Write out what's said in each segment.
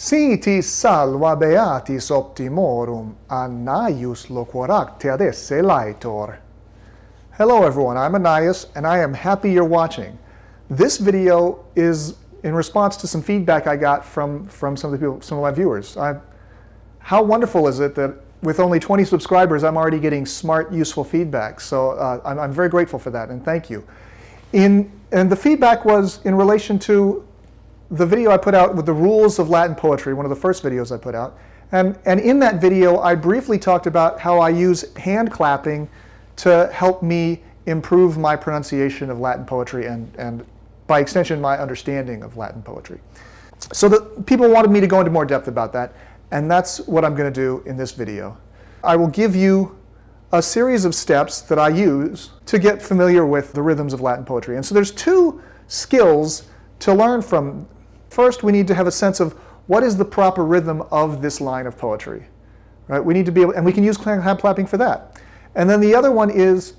Si ti salva beatis optimorum, Anaius loquaracte ad esse laetor. Hello everyone, I'm Anaius and I am happy you're watching. This video is in response to some feedback I got from, from some of the people, some of my viewers. I, how wonderful is it that with only 20 subscribers, I'm already getting smart, useful feedback. So uh, I'm, I'm very grateful for that and thank you. In, and the feedback was in relation to the video I put out with the rules of Latin poetry, one of the first videos I put out. And, and in that video, I briefly talked about how I use hand clapping to help me improve my pronunciation of Latin poetry and, and by extension, my understanding of Latin poetry. So the, people wanted me to go into more depth about that, and that's what I'm going to do in this video. I will give you a series of steps that I use to get familiar with the rhythms of Latin poetry. And so there's two skills to learn from First, we need to have a sense of what is the proper rhythm of this line of poetry. Right? We need to be able, and we can use hand clapping for that. And then the other one is,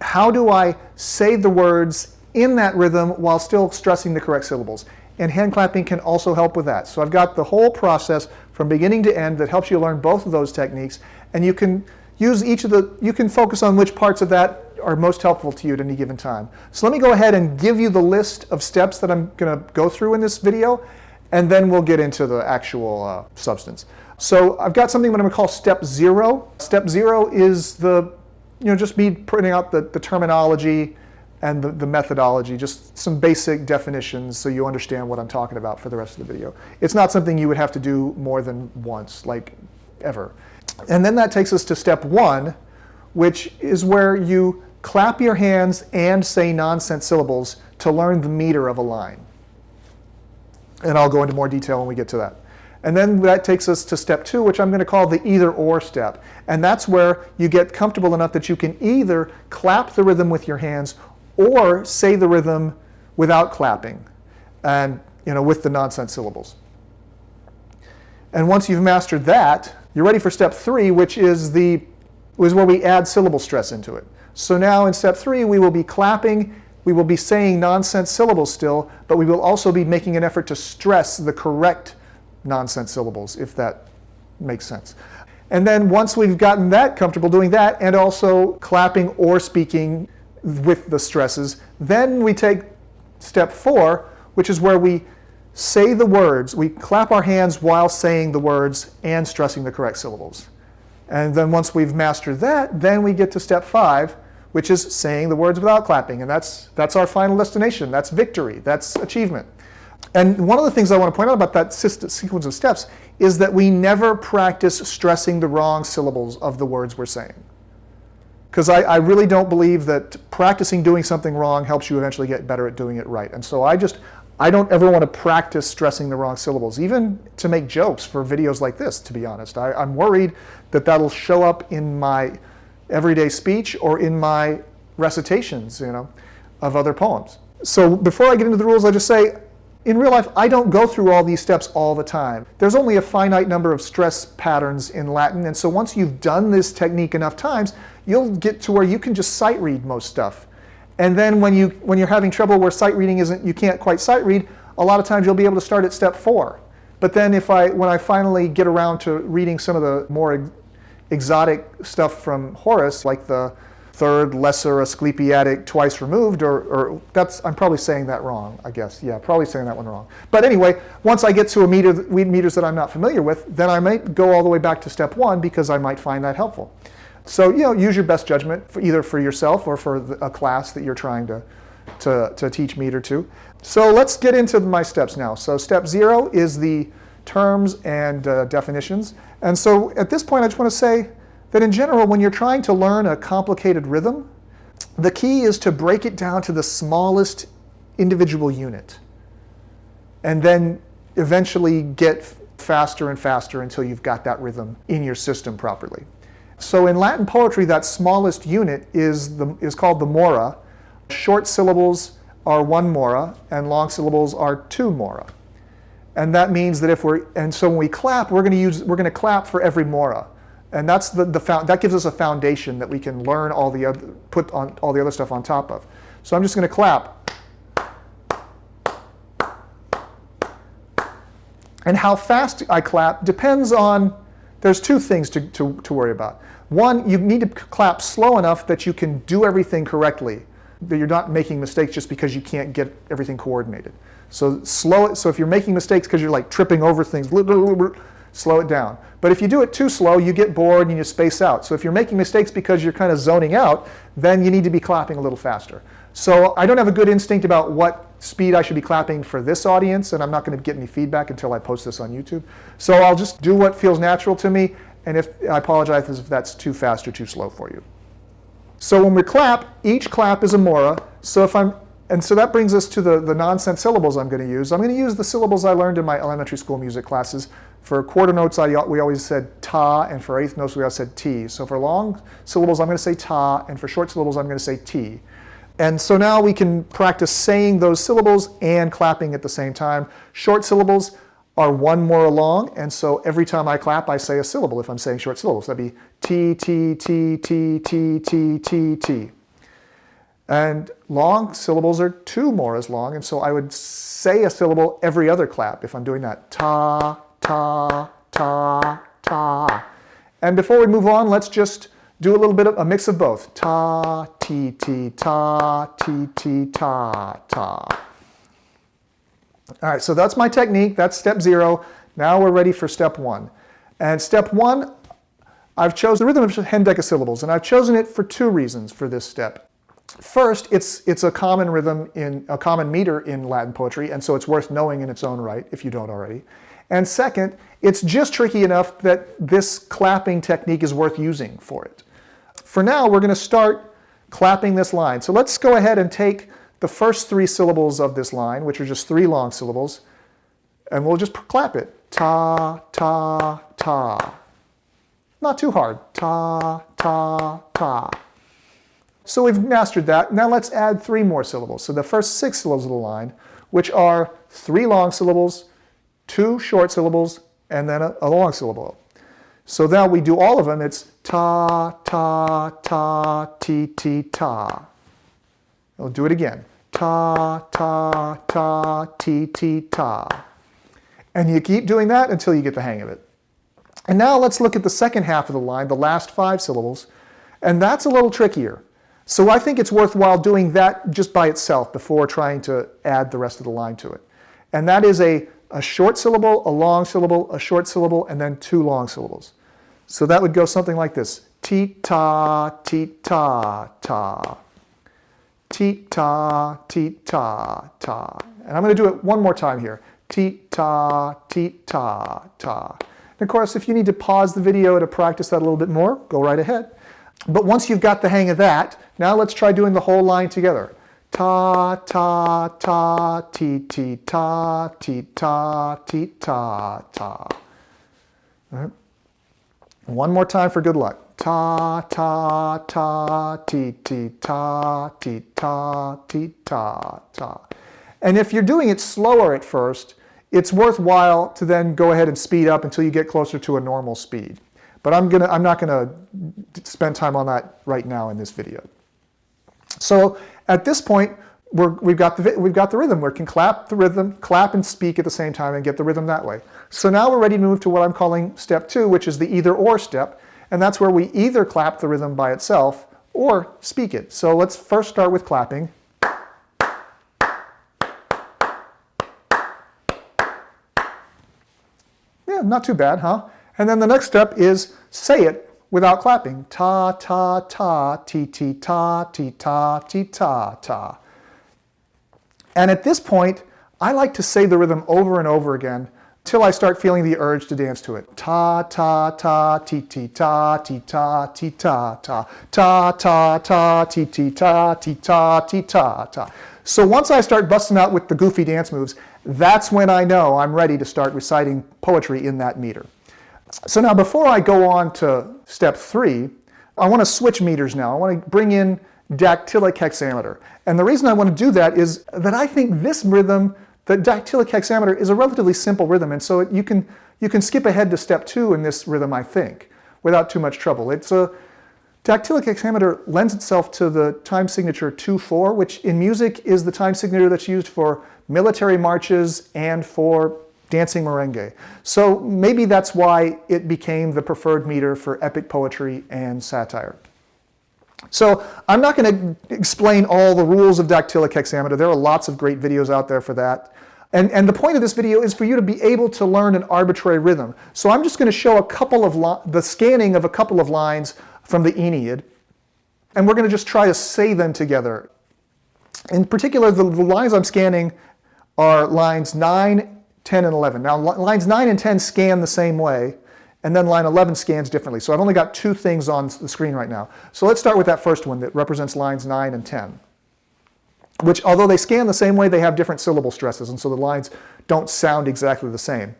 how do I say the words in that rhythm while still stressing the correct syllables? And hand clapping can also help with that. So I've got the whole process from beginning to end that helps you learn both of those techniques. And you can use each of the, you can focus on which parts of that are most helpful to you at any given time. So let me go ahead and give you the list of steps that I'm going to go through in this video, and then we'll get into the actual uh, substance. So I've got something that I'm going to call step zero. Step zero is the, you know, just me printing out the, the terminology and the, the methodology, just some basic definitions so you understand what I'm talking about for the rest of the video. It's not something you would have to do more than once, like ever. And then that takes us to step one, which is where you clap your hands and say nonsense syllables to learn the meter of a line. And I'll go into more detail when we get to that. And then that takes us to step two, which I'm going to call the either or step. And that's where you get comfortable enough that you can either clap the rhythm with your hands or say the rhythm without clapping and you know, with the nonsense syllables. And once you've mastered that, you're ready for step three, which is, the, is where we add syllable stress into it. So now in step three, we will be clapping, we will be saying nonsense syllables still, but we will also be making an effort to stress the correct nonsense syllables, if that makes sense. And then once we've gotten that comfortable doing that, and also clapping or speaking with the stresses, then we take step four, which is where we say the words, we clap our hands while saying the words and stressing the correct syllables. And then once we've mastered that, then we get to step five, which is saying the words without clapping. And that's, that's our final destination. That's victory. That's achievement. And one of the things I want to point out about that sequence of steps is that we never practice stressing the wrong syllables of the words we're saying. Because I, I, really don't believe that practicing doing something wrong helps you eventually get better at doing it right. And so I just, I don't ever want to practice stressing the wrong syllables, even to make jokes for videos like this, to be honest. I, I'm worried that that'll show up in my everyday speech or in my recitations, you know, of other poems. So before I get into the rules, I just say, in real life, I don't go through all these steps all the time. There's only a finite number of stress patterns in Latin, and so once you've done this technique enough times, you'll get to where you can just sight read most stuff. And then when, you, when you're having trouble where sight reading isn't, you can't quite sight read, a lot of times you'll be able to start at step four. But then if I, when I finally get around to reading some of the more exotic stuff from Horace, like the third lesser Asclepiadic twice removed, or, or, that's, I'm probably saying that wrong, I guess. Yeah, probably saying that one wrong. But anyway, once I get to a meter, meters that I'm not familiar with, then I might go all the way back to step one because I might find that helpful. So, you know, use your best judgment for either for yourself or for a class that you're trying to, to, to teach meter to. So let's get into my steps now. So step zero is the terms and uh, definitions. And so at this point, I just want to say that in general, when you're trying to learn a complicated rhythm, the key is to break it down to the smallest individual unit. And then eventually get faster and faster until you've got that rhythm in your system properly. So in Latin poetry, that smallest unit is, the, is called the mora. Short syllables are one mora, and long syllables are two mora. And that means that if we're, and so when we clap, we're going to use, we're going to clap for every mora. And that's the, the that gives us a foundation that we can learn all the other, put on all the other stuff on top of. So I'm just going to clap. And how fast I clap depends on, there's two things to, to, to worry about. One, you need to clap slow enough that you can do everything correctly, that you're not making mistakes just because you can't get everything coordinated. So slow it, so if you're making mistakes because you're like tripping over things, slow it down. But if you do it too slow, you get bored and you space out. So if you're making mistakes because you're kind of zoning out, then you need to be clapping a little faster. So I don't have a good instinct about what speed I should be clapping for this audience, and I'm not going to get any feedback until I post this on YouTube. So I'll just do what feels natural to me, and if I apologize if that's too fast or too slow for you. So when we clap, each clap is a mora. So if I'm, and so that brings us to the, the nonsense syllables I'm going to use. I'm going to use the syllables I learned in my elementary school music classes. For quarter notes, I, we always said ta, and for eighth notes, we always said ti. So for long syllables, I'm going to say ta, and for short syllables, I'm going to say ti. And so now we can practice saying those syllables and clapping at the same time. Short syllables are one more long, and so every time I clap, I say a syllable if I'm saying short syllables. That'd be T, T, T, T, T, T, T, T. And long syllables are two more as long, and so I would say a syllable every other clap if I'm doing that. Ta, ta, ta, ta. And before we move on, let's just do a little bit of a mix of both. Ta, ti, ti, ta, ti, ti, ta, ta. All right, so that's my technique. That's step zero. Now we're ready for step one. And step one, I've chosen the rhythm of hendecasyllables, and I've chosen it for two reasons for this step. First, it's, it's a common rhythm in a common meter in Latin poetry, and so it's worth knowing in its own right if you don't already. And second, it's just tricky enough that this clapping technique is worth using for it. For now, we're going to start clapping this line. So let's go ahead and take the first three syllables of this line, which are just three long syllables, and we'll just clap it. Ta, ta, ta. Not too hard. Ta, ta, ta. So we've mastered that. Now let's add three more syllables. So the first six syllables of the line, which are three long syllables, two short syllables, and then a, a long syllable. So now we do all of them. It's ta, ta, ta, ti, ti, ta. We'll do it again. Ta, ta, ta, ti, ti, ta. And you keep doing that until you get the hang of it. And now let's look at the second half of the line, the last five syllables. And that's a little trickier. So I think it's worthwhile doing that just by itself before trying to add the rest of the line to it. And that is a, a short syllable, a long syllable, a short syllable, and then two long syllables. So that would go something like this. Ti-ta, ti-ta, ta. Ti-ta, ti-ta, ta. And I'm going to do it one more time here. Ti-ta, ti-ta, ta. And of course, if you need to pause the video to practice that a little bit more, go right ahead. But once you've got the hang of that, now let's try doing the whole line together. Ta, ta, ta, ti, ti, ta, ti, ta, ti, ta, ta. All right. One more time for good luck. Ta, ta, ta, ti, ti, ta, ti, ta, ti, ta, ta. And if you're doing it slower at first, it's worthwhile to then go ahead and speed up until you get closer to a normal speed. But I'm, gonna, I'm not going to spend time on that right now in this video. So at this point, we have got, the, we've got the rhythm. We can clap the rhythm, clap and speak at the same time and get the rhythm that way. So now we're ready to move to what I'm calling step two, which is the either or step. And that's where we either clap the rhythm by itself or speak it. So let's first start with clapping. Yeah, not too bad, huh? And then the next step is say it without clapping. Ta, ta, ta, ti, ti, ta, ti, ta, ti, ta, ta. And at this point, I like to say the rhythm over and over again till I start feeling the urge to dance to it. Ta, ta, ta, ti, ti, ta, ti, ta, ti, ta, ta, ta, ta, ta, ti, ti, ta, ti, ta, ti, ta, ta. So once I start busting out with the goofy dance moves, that's when I know I'm ready to start reciting poetry in that meter. So now before I go on to step three, I want to switch meters now. I want to bring in dactylic hexameter. And the reason I want to do that is that I think this rhythm, the dactylic hexameter, is a relatively simple rhythm. And so you can, you can skip ahead to step two in this rhythm, I think, without too much trouble. It's a, dactylic hexameter lends itself to the time signature 2-4, which in music is the time signature that's used for military marches and for dancing merengue. So maybe that's why it became the preferred meter for epic poetry and satire. So I'm not going to explain all the rules of dactylic hexameter. There are lots of great videos out there for that. And, and the point of this video is for you to be able to learn an arbitrary rhythm. So I'm just going to show a couple of the scanning of a couple of lines from the Aeneid. And we're going to just try to say them together. In particular, the, the lines I'm scanning are lines 9, 10, and 11. Now, lines 9 and 10 scan the same way, and then line 11 scans differently. So I've only got two things on the screen right now. So let's start with that first one that represents lines 9 and 10 which although they scan the same way, they have different syllable stresses, and so the lines don't sound exactly the same.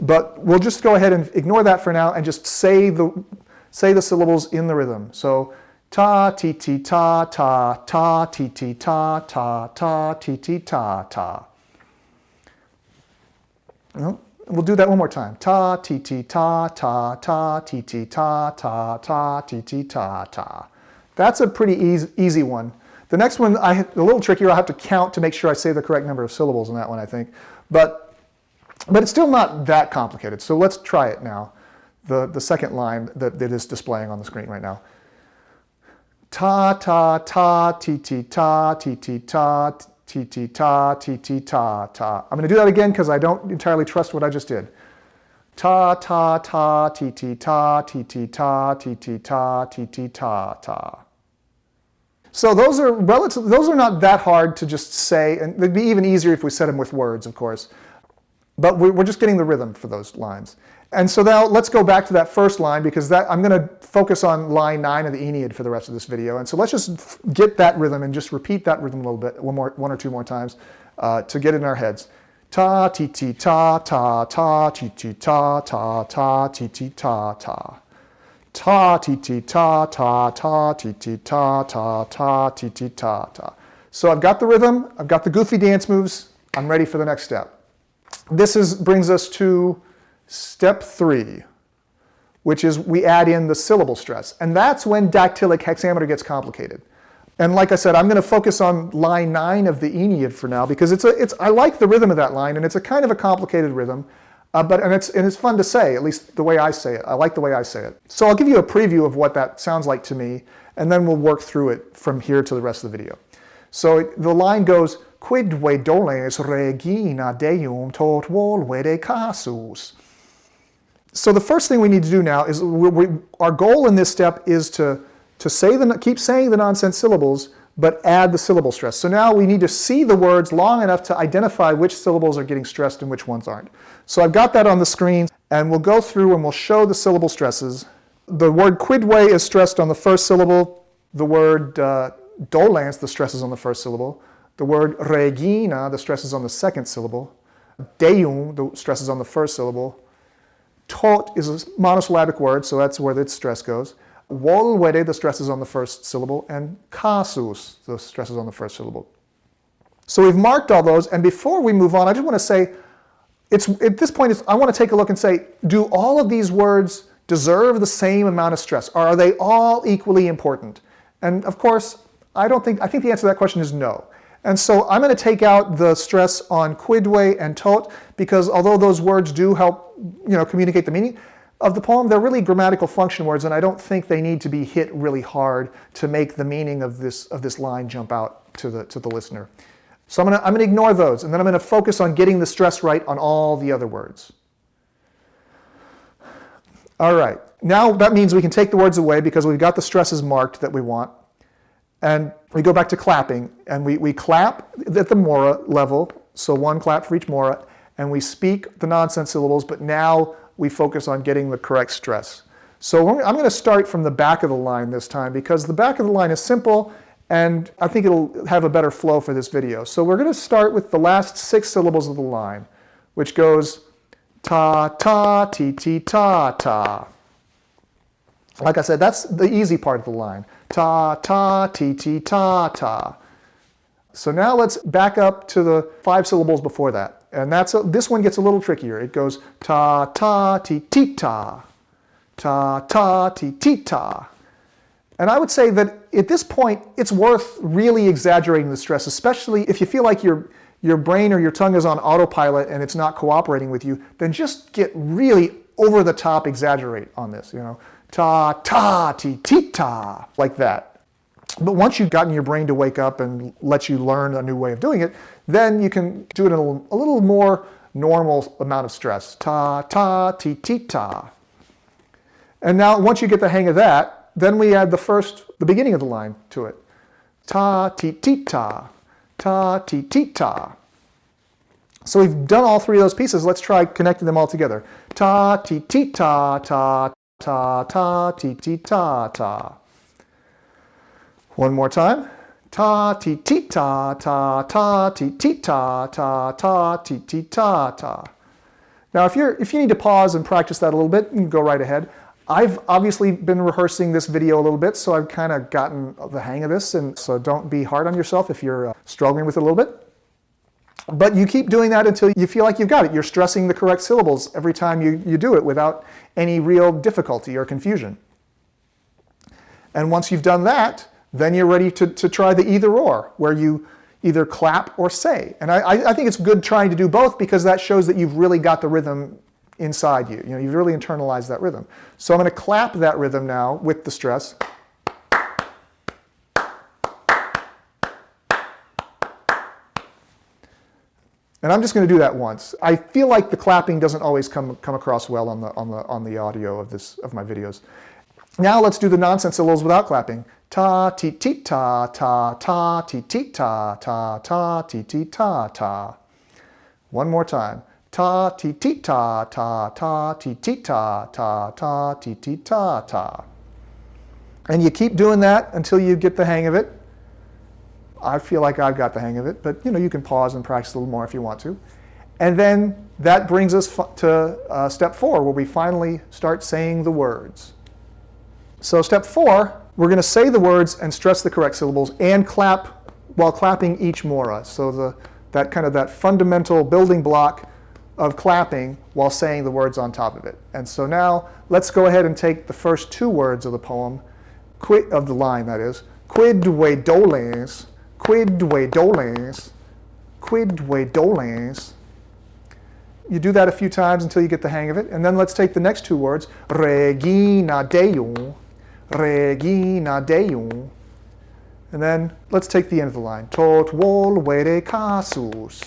But we'll just go ahead and ignore that for now and just say the, say the syllables in the rhythm. So ta, ti, ti, ta, ta, ta, ti, ti, ta, ta, ta, ti, ti, ta, ta. We'll do that one more time. Ta, ti, ti, ta, ta, ta, ti, ti, ta, ta, ta, ti, ti, ta, ta. That's a pretty easy, easy one. The next one, I, a little trickier, I'll have to count to make sure I say the correct number of syllables in that one, I think. But, but it's still not that complicated. So let's try it now. The, the second line that, that is displaying on the screen right now. Ta, ta, ta, ti, ti, ta, ti, ti, ta, ti, ti, ta, ti, ti, ta, ta. I'm going to do that again because I don't entirely trust what I just did. Ta, ta, ta, ti, ti, ta, ti, ti, ta, ti, ti, ta, ti, ti, ta, ta. So those are relative, those are not that hard to just say, and they'd be even easier if we said them with words, of course. But we're just getting the rhythm for those lines. And so now let's go back to that first line because that, I'm going to focus on line 9 of the Aeneid for the rest of this video. And so let's just get that rhythm and just repeat that rhythm a little bit, one, more, one or two more times uh, to get it in our heads. Ta, ti, ti, ta, ta, ta, ti, ti, ta, ta, ta, ti, ti, ta, ta ta ti ti ta ta ta ti ti ta ta ta ti ti ta ta. So I've got the rhythm, I've got the goofy dance moves, I'm ready for the next step. This is, brings us to step three, which is we add in the syllable stress. And that's when dactylic hexameter gets complicated. And like I said, I'm going to focus on line nine of the Aeneid for now because it's a, it's, I like the rhythm of that line and it's a kind of a complicated rhythm. Uh, but and it's and it's fun to say, at least the way I say it. I like the way I say it. So I'll give you a preview of what that sounds like to me, and then we'll work through it from here to the rest of the video. So it, the line goes, Quid Quidve doles regina deum tot volvere casus. So the first thing we need to do now is, we, we, our goal in this step is to, to say the, keep saying the nonsense syllables, but add the syllable stress. So now we need to see the words long enough to identify which syllables are getting stressed and which ones aren't. So I've got that on the screen, and we'll go through and we'll show the syllable stresses. The word quidve is stressed on the first syllable. The word uh, dolens, the stress is on the first syllable. The word regina, the stress is on the second syllable. Deum, the stress is on the first syllable. Tot is a monosyllabic word, so that's where the stress goes. Volvere, the stress is on the first syllable, and casus, the stress is on the first syllable. So we've marked all those, and before we move on, I just want to say, it's, at this point, I want to take a look and say, do all of these words deserve the same amount of stress? Or are they all equally important? And of course, I don't think, I think the answer to that question is no. And so I'm going to take out the stress on quidve and tot, because although those words do help you know, communicate the meaning, of the poem, they're really grammatical function words, and I don't think they need to be hit really hard to make the meaning of this, of this line jump out to the, to the listener. So I'm going to I'm going to ignore those, and then I'm going to focus on getting the stress right on all the other words. All right, now that means we can take the words away because we've got the stresses marked that we want. And we go back to clapping, and we, we clap at the mora level, so one clap for each mora, and we speak the nonsense syllables, but now we focus on getting the correct stress. So I'm going to start from the back of the line this time because the back of the line is simple and I think it'll have a better flow for this video. So we're going to start with the last six syllables of the line, which goes ta, ta, ti, ti, ta, ta. Like I said, that's the easy part of the line. Ta, ta, ti, ti, ta, ta. So now let's back up to the five syllables before that. And that's a, this one gets a little trickier. It goes ta ta ti ti ta, ta ta ti ti ta. And I would say that at this point, it's worth really exaggerating the stress, especially if you feel like you're your brain or your tongue is on autopilot and it's not cooperating with you, then just get really over the top exaggerate on this, you know. Ta, ta, ti, ti, ta, like that. But once you've gotten your brain to wake up and let you learn a new way of doing it, then you can do it in a little, a little more normal amount of stress. Ta, ta, ti, ti, ta. And now once you get the hang of that, then we add the first, the beginning of the line to it. Ta, ti, ti, ta. Ta, ti, ti, ta. So we've done all three of those pieces. Let's try connecting them all together. Ta, ti, ti, ta, ta, ta, ta, ti, ti, ta, ta. One more time. Ta, ti, ti, ta, ta, ta, ti, ti, ta, ta, ta, ti, ti, ta, ta. Now, if, you're, if you need to pause and practice that a little bit, you go right ahead. I've obviously been rehearsing this video a little bit, so I've kind of gotten the hang of this, and so don't be hard on yourself if you're uh, struggling with it a little bit. But you keep doing that until you feel like you've got it. You're stressing the correct syllables every time you, you do it without any real difficulty or confusion. And once you've done that, then you're ready to, to try the either or, where you either clap or say. And I, I think it's good trying to do both because that shows that you've really got the rhythm inside you. You know, you've really internalized that rhythm. So I'm going to clap that rhythm now with the stress. And I'm just going to do that once. I feel like the clapping doesn't always come, come across well on the, on, the, on the audio of, this, of my videos. Now let's do the nonsense syllables without clapping. Ta, ti, ti, ta, ta, ta, ti, ti, ta, ta, ta, ti, ti, ta, ta. One more time. Ta, ti, ti, ta, ta, ta, ti, ti, ta, ta, ta, ti, ti, ta, ta. And you keep doing that until you get the hang of it. I feel like I've got the hang of it, but you know, you can pause and practice a little more if you want to. And then that brings us to uh, step four, where we finally start saying the words. So step four, we're going to say the words and stress the correct syllables and clap while clapping each mora. So the, that kind of that fundamental building block of clapping while saying the words on top of it. And so now let's go ahead and take the first two words of the poem, quid, of the line that is, quid dolens, quid dolens, quid dolens. You do that a few times until you get the hang of it. And then let's take the next two words, regina deum, regina deum. And then let's take the end of the line, tot volvere casus.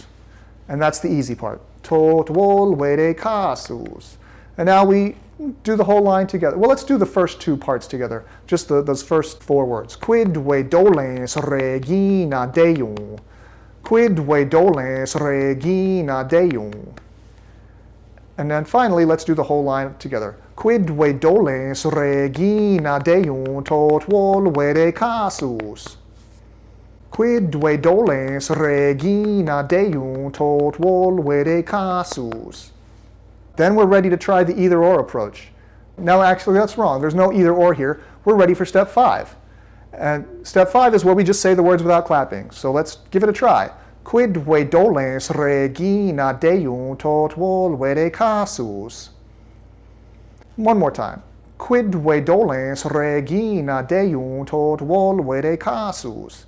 And that's the easy part tot volvere casus. And now we do the whole line together. Well, let's do the first two parts together, just the, those first four words. Quid Quidve dolens regina deum. Quid Quidve dolens regina deum. And then finally, let's do the whole line together. Quid Quidve dolens regina deum tot volvere casus. Quid Quidve dolens regina deum tot volvere casus. Then we're ready to try the either or approach. No, actually that's wrong. There's no either or here. We're ready for step five. And step five is where we just say the words without clapping. So let's give it a try. Quid Quidve dolens regina deum tot volvere casus. One more time. Quid Quidve dolens regina deum tot volvere casus.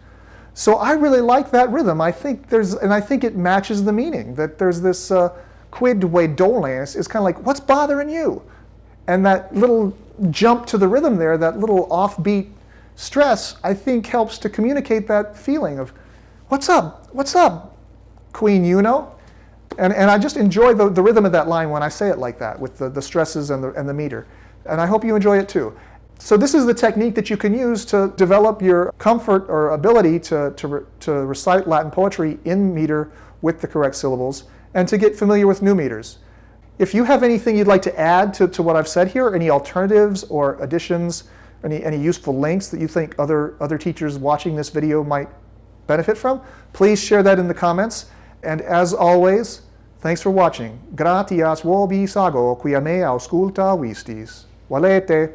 So I really like that rhythm. I think there's, and I think it matches the meaning, that there's this uh, quid dolens is kind of like, what's bothering you? And that little jump to the rhythm there, that little offbeat stress, I think helps to communicate that feeling of, what's up, what's up, Queen Juno? And, and I just enjoy the, the rhythm of that line when I say it like that, with the, the stresses and the, and the meter. And I hope you enjoy it too. So this is the technique that you can use to develop your comfort or ability to, to, to recite Latin poetry in meter with the correct syllables and to get familiar with new meters. If you have anything you'd like to add to, to what I've said here, any alternatives or additions, any, any useful links that you think other, other teachers watching this video might benefit from, please share that in the comments. And as always, thanks for watching. Gratias vobis ago, quia me auscultavistis. Valete!